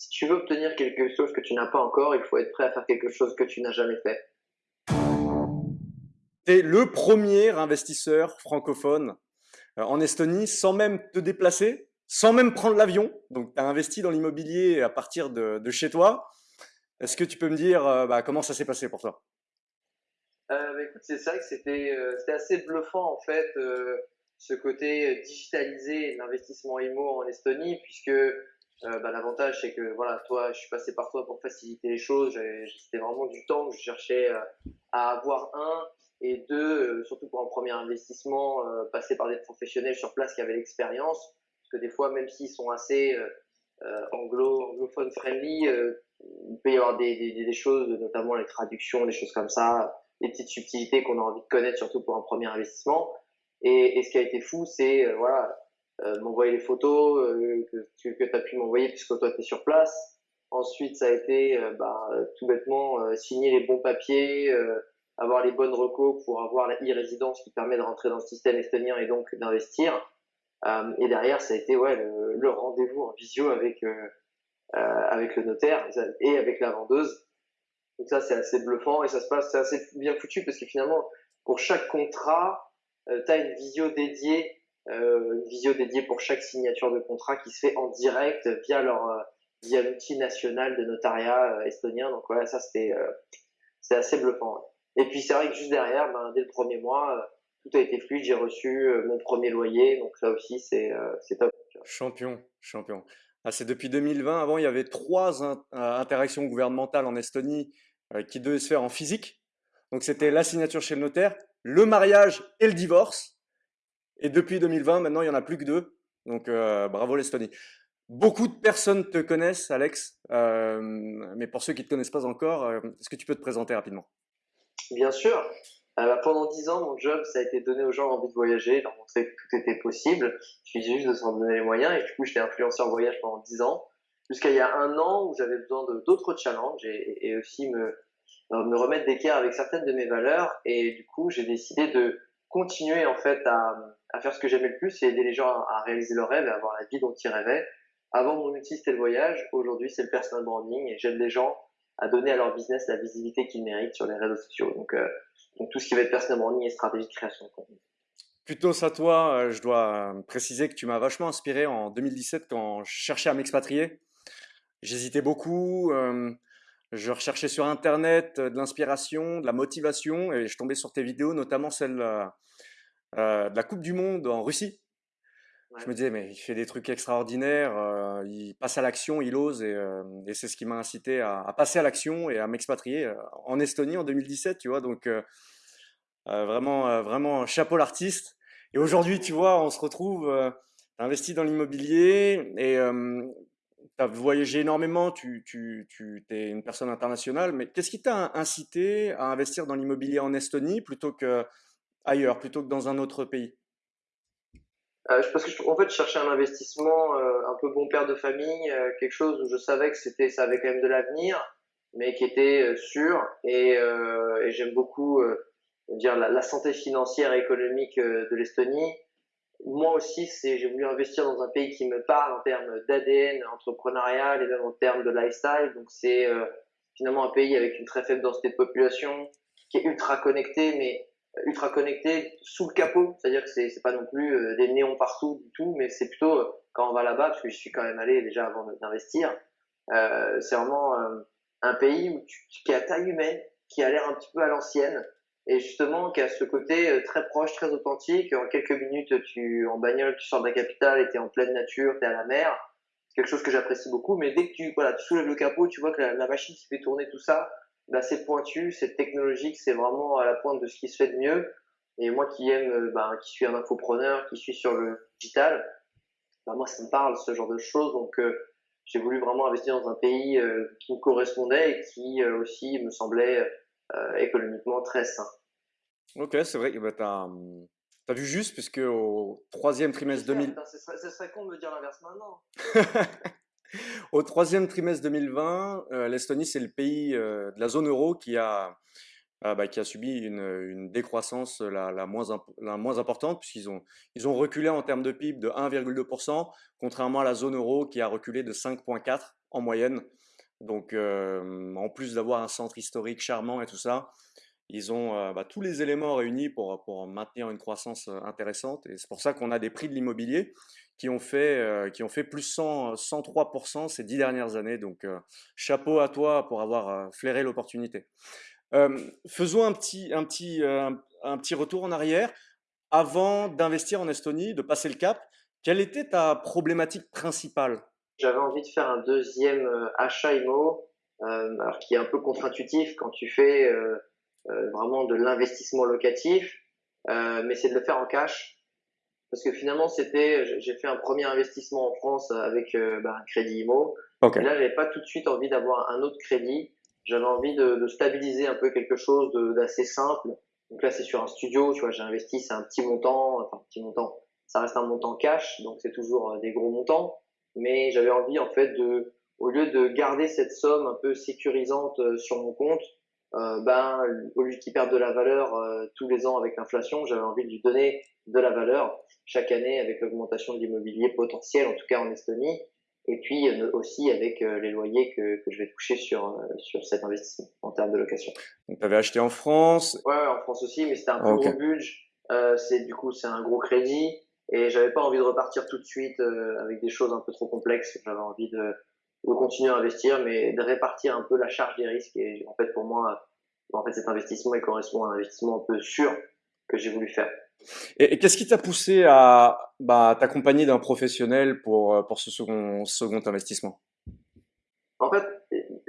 si tu veux obtenir quelque chose que tu n'as pas encore, il faut être prêt à faire quelque chose que tu n'as jamais fait. Tu es le premier investisseur francophone euh, en Estonie sans même te déplacer, sans même prendre l'avion. Donc, tu as investi dans l'immobilier à partir de, chez toi. Est-ce que tu peux me dire euh, bah, comment ça s'est passé pour toi? Euh, bah, écoute, c'est ça que c'était assez bluffant en fait, ce côté digitalisé l'investissement IMO en Estonie, puisque bah, l'avantage c'est que voilà, toi, je suis passé par toi pour faciliter les choses. C'était vraiment du temps que je cherchais à avoir un et deux, euh, surtout pour un premier investissement, euh, passer par des professionnels sur place qui avaient l'expérience, parce que des fois, même s'ils sont assez euh, anglo, anglophone friendly, il peut y avoir des, des, des, choses, notamment les traductions, des choses comme ça, des petites subtilités qu'on a envie de connaître, surtout pour un premier investissement. Et, et ce qui a été fou, c'est voilà, m'envoyer les photos que, que tu as pu m'envoyer puisque toi tu es sur place. Ensuite, ça a été bah, tout bêtement signer les bons papiers, avoir les bonnes recos pour avoir la e-résidence qui permet de rentrer dans le système estonien et donc d'investir. Euh, et derrière, ça a été ouais, le, rendez-vous en visio avec, euh, euh, avec le notaire et avec la vendeuse. Donc ça, c'est assez bluffant et ça se passe, c'est assez bien foutu parce que finalement, pour chaque contrat, euh, tu as une visio dédiée, euh, une visio dédiée pour chaque signature de contrat qui se fait en direct via leur via l'outil national de notariat estonien. Donc voilà, ça c'était c'est assez bluffant. Et puis c'est vrai que juste derrière, ben, dès le premier mois, euh, tout a été fluide. J'ai reçu euh, mon premier loyer, donc ça aussi c'est euh, top. Champion, champion. Ah, c'est depuis 2020. Avant, il y avait trois interactions gouvernementales en Estonie qui devaient se faire en physique. Donc c'était la signature chez le notaire, le mariage et le divorce. Et depuis 2020, maintenant, il n'y en a plus que deux. Donc bravo l'Estonie. Beaucoup de personnes te connaissent, Alex, mais pour ceux qui ne te connaissent pas encore, est-ce que tu peux te présenter rapidement? Bien sûr. Euh, bah, pendant dix ans, mon job, ça a été donner aux gens envie de voyager, leur montrer que tout était possible. Je suis juste de s'en donner les moyens et du coup, j'étais influenceur voyage pendant dix ans. Jusqu'à il y a un an où j'avais besoin d'autres challenges et, aussi me, euh, me remettre d'équerre avec certaines de mes valeurs. Et du coup, j'ai décidé de continuer en fait à, à faire ce que j'aimais le plus et aider les gens à, réaliser leurs rêves et à avoir la vie dont ils rêvaient. Avant, mon outil, c'était le voyage. Aujourd'hui, c'est le personal branding et j'aide les gens à donner à leur business la visibilité qu'ils méritent sur les réseaux sociaux. Donc, euh, tout ce qui va être personnel branding et stratégie de création de contenu. Plutôt ça, toi, euh, je dois préciser que tu m'as vachement inspiré en 2017 quand je cherchais à m'expatrier. J'hésitais beaucoup, euh, je recherchais sur Internet de l'inspiration, de la motivation, et je tombais sur tes vidéos, notamment celle de la Coupe du Monde en Russie. Je me disais, mais il fait des trucs extraordinaires, euh, il passe à l'action, il ose, et, euh, et c'est ce qui m'a incité à, à, passer à l'action et à m'expatrier euh, en Estonie en 2017, tu vois. Donc, euh, euh, vraiment, vraiment, chapeau l'artiste. Et aujourd'hui, tu vois, on se retrouve, euh, investi dans l'immobilier et tu as voyagé énormément, tu, tu, tu es une personne internationale, mais qu'est-ce qui t'a incité à investir dans l'immobilier en Estonie plutôt que ailleurs, plutôt que dans un autre pays? Euh, parce que je, cherchais un investissement euh, un peu bon père de famille, euh, quelque chose où je savais que c'était, ça avait quand même de l'avenir, mais qui était euh, sûr. Et, et j'aime beaucoup dire la, la, santé financière et économique de l'Estonie. Moi aussi, c'est, j'ai voulu investir dans un pays qui me parle en termes d'ADN entrepreneurial et même en termes de lifestyle. Donc c'est finalement un pays avec une très faible densité de population, qui est ultra connecté, mais ultra connecté sous le capot, c'est-à-dire que c'est pas non plus euh, des néons partout du tout, mais c'est plutôt euh, quand on va là-bas, parce que je suis quand même allé déjà avant d'investir, euh, c'est vraiment euh, un pays où tu, qui a taille humaine, qui a l'air un petit peu à l'ancienne, et justement qui a ce côté très proche, très authentique. En quelques minutes, tu en bagnole, tu sors de la capitale, et t'es en pleine nature, t'es à la mer. C'est quelque chose que j'apprécie beaucoup, mais dès que tu voilà, tu soulèves le capot, tu vois que la, machine qui fait tourner tout ça, bah, c'est pointu, c'est technologique, c'est vraiment à la pointe de ce qui se fait de mieux. Et moi qui aime, euh, bah, qui suis un infopreneur, qui suis sur le digital, bah, moi ça me parle ce genre de choses. Donc euh, j'ai voulu vraiment investir dans un pays euh, qui me correspondait et qui aussi me semblait économiquement très sain. Ok, c'est vrai bah, tu as, as, vu juste, puisque au troisième trimestre 2000... Ce serait, serait con de me dire l'inverse maintenant. Au troisième trimestre 2020, euh, l'Estonie, c'est le pays euh, de la zone euro qui a, euh, bah, qui a subi une, une décroissance la, la, moins, la moins importante, puisqu'ils ont, ils ont reculé en termes de PIB de 1,2%, contrairement à la zone euro qui a reculé de 5,4%. en moyenne. Donc, en plus d'avoir un centre historique charmant et tout ça, ils ont bah, tous les éléments réunis pour, maintenir une croissance intéressante. Et c'est pour ça qu'on a des prix de l'immobilier qui ont fait, fait plus 100, 103% ces dix dernières années. Donc, chapeau à toi pour avoir flairé l'opportunité. faisons un petit, un, petit, retour en arrière. Avant d'investir en Estonie, de passer le cap, quelle était ta problématique principale? J'avais envie de faire un deuxième achat IMO, alors qui est un peu contre-intuitif quand tu fais euh, vraiment de l'investissement locatif, euh, mais c'est de le faire en cash. Parce que finalement, c'était, j'ai fait un premier investissement en France avec euh, bah, un crédit IMO. Okay. Et là, j'avais pas tout de suite envie d'avoir un autre crédit. J'avais envie de, de, stabiliser un peu quelque chose d'assez simple. Donc là, c'est sur un studio, tu vois, j'ai investi, c'est un petit montant, enfin, petit montant. Ça reste un montant cash, donc c'est toujours des gros montants. Mais j'avais envie, en fait, de, au lieu de garder cette somme un peu sécurisante sur mon compte, euh, ben, au lieu qu'il perde de la valeur euh, tous les ans avec l'inflation, j'avais envie de lui donner de la valeur chaque année avec l'augmentation de l'immobilier potentiel, en tout cas en Estonie, et puis euh, aussi avec les loyers que, que, je vais toucher sur, sur cet investissement en termes de location. Donc, tu avais acheté en France Ouais, en France aussi, mais c'était un gros budget. c'est du coup, c'est un gros crédit, et j'avais pas envie de repartir tout de suite avec des choses un peu trop complexes. J'avais envie de de continuer à investir, mais de répartir un peu la charge des risques. Et en fait, pour moi, en fait, cet investissement, il correspond à un investissement un peu sûr que j'ai voulu faire. Et, qu'est-ce qui t'a poussé à bah, t'accompagner d'un professionnel pour, euh, pour ce second, second investissement? En fait,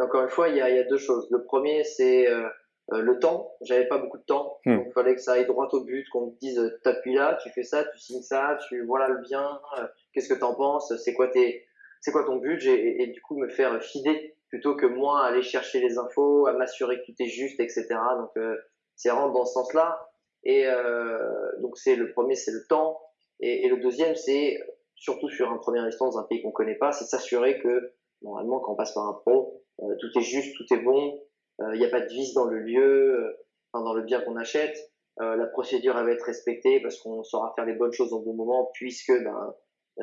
encore une fois, il y a, il y a deux choses. Le premier, c'est euh, euh le temps. J'avais pas beaucoup de temps, hmm. donc il fallait que ça aille droit au but, qu'on me dise t'appuies là, tu fais ça, tu signes ça, tu voilà le bien, euh, qu'est-ce que t'en penses, c'est quoi tes c'est quoi ton budget et, et, du coup me faire fider plutôt que moi aller chercher les infos, à m'assurer que tout est juste, etc. Donc euh, c'est vraiment dans ce sens-là. Et euh, donc c'est le premier, c'est le temps, et, et le deuxième, c'est surtout sur un premier instant dans un pays qu'on connaît pas, c'est s'assurer que normalement quand on passe par un pro, euh, tout est juste, tout est bon, il n'y a pas de vice dans le lieu, enfin, dans le bien qu'on achète. la procédure elle va être respectée parce qu'on saura faire les bonnes choses au bon moment puisque ben, euh,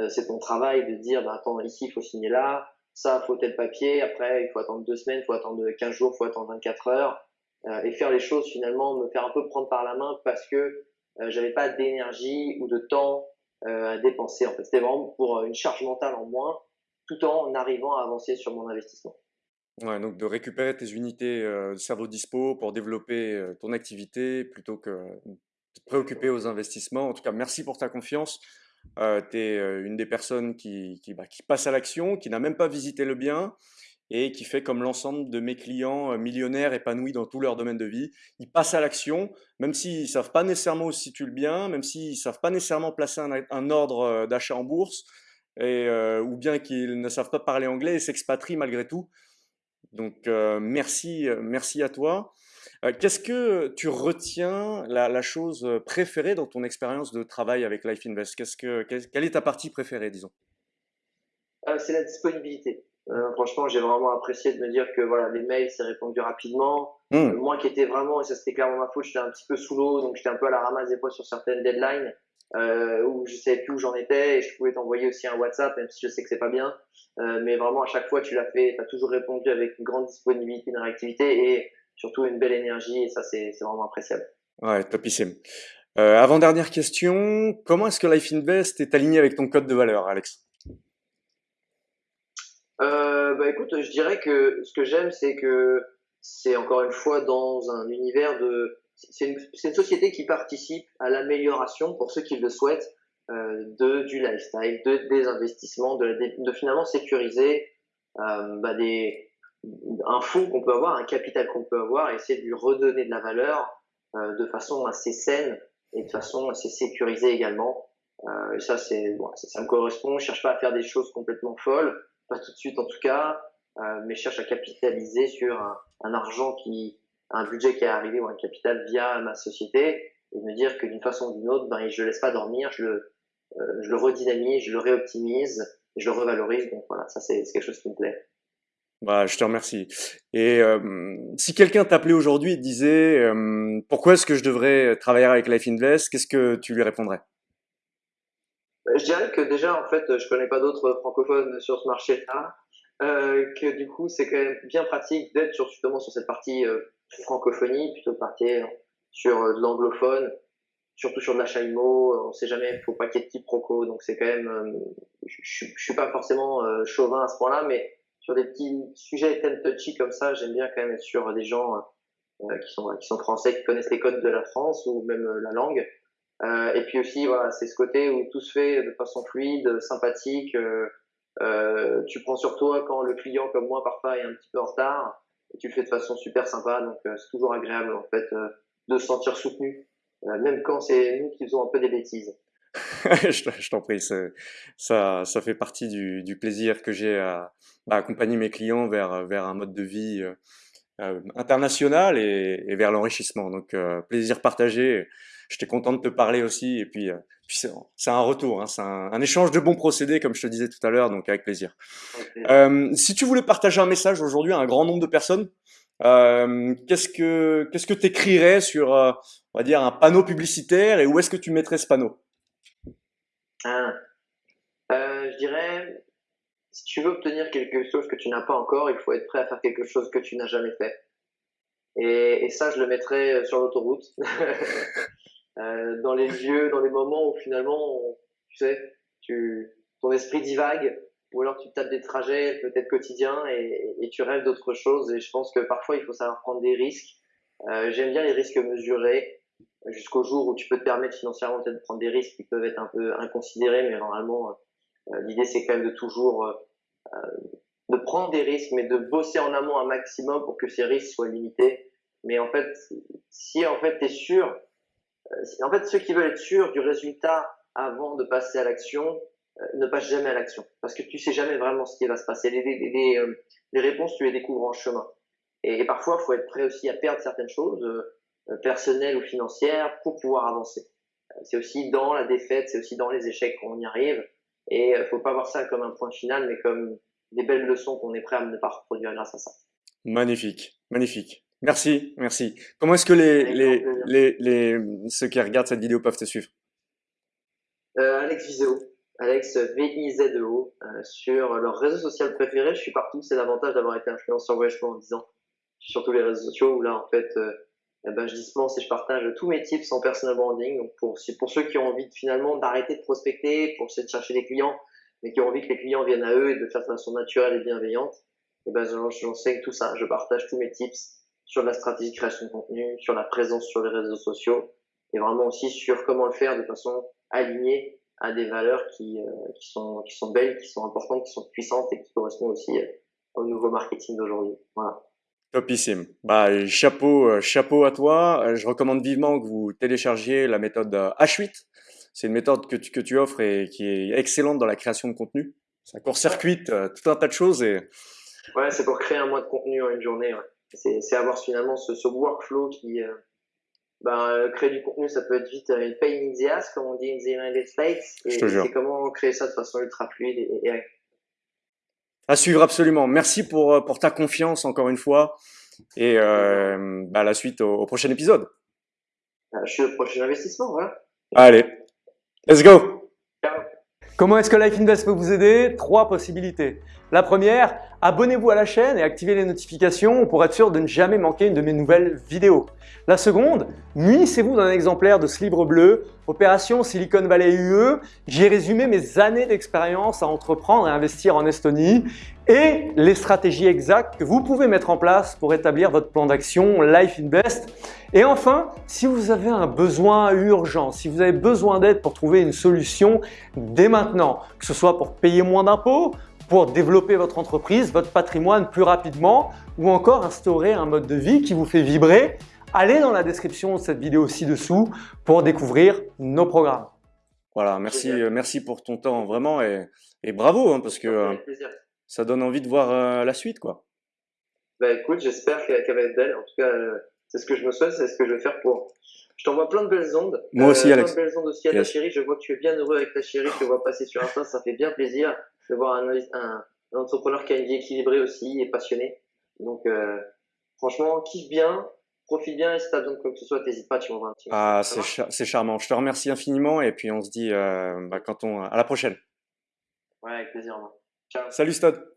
c'est ton travail de dire, bah, attends, ici, il faut signer là, ça, faut tel papier, après, il faut attendre deux semaines, il faut attendre 15 jours, il faut attendre 24 heures, euh, et faire les choses finalement, me faire un peu prendre par la main parce que euh, j'avais pas d'énergie ou de temps à dépenser. En fait, c'était vraiment pour une charge mentale en moins, tout en arrivant à avancer sur mon investissement. Ouais, donc de récupérer tes unités de cerveau dispo pour développer ton activité plutôt que de te préoccuper aux investissements. En tout cas, merci pour ta confiance. Euh, tu es euh, une des personnes qui, bah, qui passe à l'action, qui n'a même pas visité le bien et qui fait comme l'ensemble de mes clients euh, millionnaires épanouis dans tout leur domaine de vie. Ils passent à l'action, même s'ils ne savent pas nécessairement où se situe le bien, même s'ils ne savent pas nécessairement placer un, ordre d'achat en bourse, et, ou bien qu'ils ne savent pas parler anglais et s'expatrient malgré tout. Donc merci, merci à toi. Euh, qu'est-ce que tu retiens la, chose euh, préférée dans ton expérience de travail avec Life Invest? Qu'est-ce que, Quelle est ta partie préférée, disons? Euh, C'est la disponibilité. franchement, j'ai vraiment apprécié de me dire que voilà, les mails, c'est répondu rapidement. Mmh. moi qui étais vraiment, et ça c'était clairement ma faute, j'étais un petit peu sous l'eau, donc j'étais un peu à la ramasse des fois sur certaines deadlines. où je savais plus où j'en étais et je pouvais t'envoyer aussi un WhatsApp même si je sais que c'est pas bien mais vraiment à chaque fois tu l'as fait tu as toujours répondu avec une grande disponibilité une réactivité et surtout une belle énergie et ça, c'est vraiment appréciable. Ouais, topissime. Euh, avant-dernière question, comment est-ce que Life Invest est aligné avec ton code de valeur, Alex? Euh, bah écoute, je dirais que ce que j'aime, c'est que c'est encore une fois dans un univers de. C'est une, une, société qui participe à l'amélioration, pour ceux qui le souhaitent, euh, de, du lifestyle, de, des investissements, de, de finalement sécuriser euh, bah des, un fonds qu'on peut avoir, un capital qu'on peut avoir, et essayer de lui redonner de la valeur euh, de façon assez saine et de façon assez sécurisée également. Euh, ça, c'est bon, ça, me correspond. Je cherche pas à faire des choses complètement folles, pas tout de suite en tout cas, euh, mais je cherche à capitaliser sur un, un, argent qui, un budget qui est arrivé ou un capital via ma société, et me dire que d'une façon ou d'une autre, ben, je le laisse pas dormir, je le, euh, je le redynamise, je le réoptimise, je le revalorise. Donc voilà, ça c'est quelque chose qui me plaît. Bah, je te remercie. Et si quelqu'un t'appelait aujourd'hui et te disait pourquoi est-ce que je devrais travailler avec Life Invest, qu'est-ce que tu lui répondrais? Bah, Je dirais que déjà, en fait, je connais pas d'autres francophones sur ce marché-là. que du coup, c'est quand même bien pratique d'être sur, justement sur cette partie francophonie, plutôt que partir sur de l'anglophone, surtout sur de l'achat IMO, on sait jamais, il faut pas qu'il y ait de quiproquo, donc c'est quand même, je, je, suis pas forcément chauvin à ce point-là, mais sur des petits sujets thèmes touchy comme ça, j'aime bien quand même sur des gens euh, qui, sont, qui sont français, qui connaissent les codes de la France ou même euh, la langue. Euh, et puis aussi, voilà, c'est ce côté où tout se fait de façon fluide, sympathique. Tu prends sur toi quand le client, comme moi, parfois est un petit peu en retard. Et tu le fais de façon super sympa. Donc, c'est toujours agréable, en fait, de se sentir soutenu, même quand c'est nous qui faisons un peu des bêtises. je t'en prie, ça, ça fait partie du, du plaisir que j'ai à, à, accompagner mes clients vers, vers un mode de vie euh, euh international et, et vers l'enrichissement. Donc, euh, plaisir partagé. J'étais content de te parler aussi. Et puis, euh, puis c'est un retour, hein, c'est un, un, échange de bons procédés, comme je te disais tout à l'heure, donc avec plaisir. Si tu voulais partager un message aujourd'hui à un grand nombre de personnes, euh, qu'est-ce que qu'est-ce que t'écrirais sur, on va dire, un panneau publicitaire et où est-ce que tu mettrais ce panneau? Ah. Euh, je dirais, si tu veux obtenir quelque chose que tu n'as pas encore, il faut être prêt à faire quelque chose que tu n'as jamais fait. Et, ça, je le mettrais euh, sur l'autoroute, euh, dans les lieux, dans les moments où finalement, tu sais, ton esprit divague, ou alors tu tapes des trajets peut-être quotidiens et, tu rêves d'autre chose. Et je pense que parfois, il faut savoir prendre des risques. J'aime bien les risques mesurés jusqu'au jour où tu peux te permettre financièrement de prendre des risques qui peuvent être un peu inconsidérés, mais normalement, euh, l'idée c'est quand même de toujours euh, euh, de prendre des risques, mais de bosser en amont un maximum pour que ces risques soient limités. Mais en fait, si en fait tu es sûr, en fait ceux qui veulent être sûrs du résultat avant de passer à l'action, ne passent jamais à l'action, parce que tu sais jamais vraiment ce qui va se passer. Les, les, les, les réponses, tu les découvres en chemin. Et, et parfois, il faut être prêt aussi à perdre certaines choses. Euh, personnelle ou financière pour pouvoir avancer. Euh, c'est aussi dans la défaite, c'est aussi dans les échecs qu'on y arrive. Et il euh, faut pas voir ça comme un point final, mais comme des belles leçons qu'on est prêt à ne pas reproduire grâce à ça. Magnifique, magnifique. Merci, merci. Comment est-ce que les, les, les, les, ceux qui regardent cette vidéo peuvent te suivre? Euh, Alex Viseo, Alex V-I-Z-E-O, euh, sur leur réseau social préféré. Je suis partout, c'est l'avantage d'avoir été influenceur voyagement en 10 ans. Sur tous les réseaux sociaux où là, en fait, euh, eh ben, je dispense et je partage tous mes tips en personal branding. Donc pour, pour ceux qui ont envie de, finalement d'arrêter de prospecter, pour essayer de chercher des clients, mais qui ont envie que les clients viennent à eux et de faire de façon naturelle et bienveillante, eh ben, j'enseigne tout ça. Je partage tous mes tips sur la stratégie de création de contenu, sur la présence sur les réseaux sociaux et vraiment aussi sur comment le faire de façon alignée à des valeurs qui, euh, qui, sont, qui sont belles, qui sont importantes, qui sont puissantes et qui correspondent aussi euh, au nouveau marketing d'aujourd'hui. Voilà. Topissime. Bah, chapeau, euh, chapeau à toi. Euh, je recommande vivement que vous téléchargiez la méthode H8. Euh, c'est une méthode que tu, que tu offres et qui est excellente dans la création de contenu. Ça court-circuite tout un tas de choses et. Ouais, c'est pour créer un mois de contenu en une journée. Ouais. C'est avoir finalement ce, ce workflow qui, euh, ben, créer du contenu, ça peut être vite une pain in the ass, comme on dit in the United States. Et c'est comment créer ça de façon ultra fluide et, et à suivre absolument. Merci pour, euh, pour ta confiance encore une fois. Et euh, bah, la suite au, prochain épisode. Euh, je suis au prochain investissement, voilà. Allez, let's go. Comment est-ce que Life Invest peut vous aider? Trois possibilités. La première, abonnez-vous à la chaîne et activez les notifications pour être sûr de ne jamais manquer une de mes nouvelles vidéos. La seconde, munissez-vous d'un exemplaire de ce livre bleu, Opération Silicon Valley UE. J'ai résumé mes années d'expérience à entreprendre et investir en Estonie et les stratégies exactes que vous pouvez mettre en place pour établir votre plan d'action Life Invest. Et enfin, si vous avez un besoin urgent, si vous avez besoin d'aide pour trouver une solution dès maintenant, que ce soit pour payer moins d'impôts, pour développer votre entreprise, votre patrimoine plus rapidement ou encore instaurer un mode de vie qui vous fait vibrer, allez dans la description de cette vidéo ci-dessous pour découvrir nos programmes. Voilà, merci, euh, merci pour ton temps vraiment et, et bravo hein, parce que euh, ça donne envie de voir euh, la suite quoi. Bah écoute, j'espère qu'elle va être belle. En tout cas, c'est ce que je me souhaite, c'est ce que je vais faire pour. Je t'envoie plein de belles ondes. Moi aussi, Alex. Plein de belles ondes aussi à ta chérie. Je vois que tu es bien heureux avec ta chérie. Je te vois passer sur Insta, ça fait bien plaisir de voir un, un, entrepreneur qui a une vie équilibrée aussi et passionné. Donc, euh, franchement, kiffe bien, profite bien et si t'as besoin de quoi que ce soit, n'hésite pas, tu m'envoies un petit Ah, c'est charmant. Je te remercie infiniment et puis on se dit euh, bah, quand on, à la prochaine. Ouais, avec plaisir. Moi. Ciao. Salut Stade.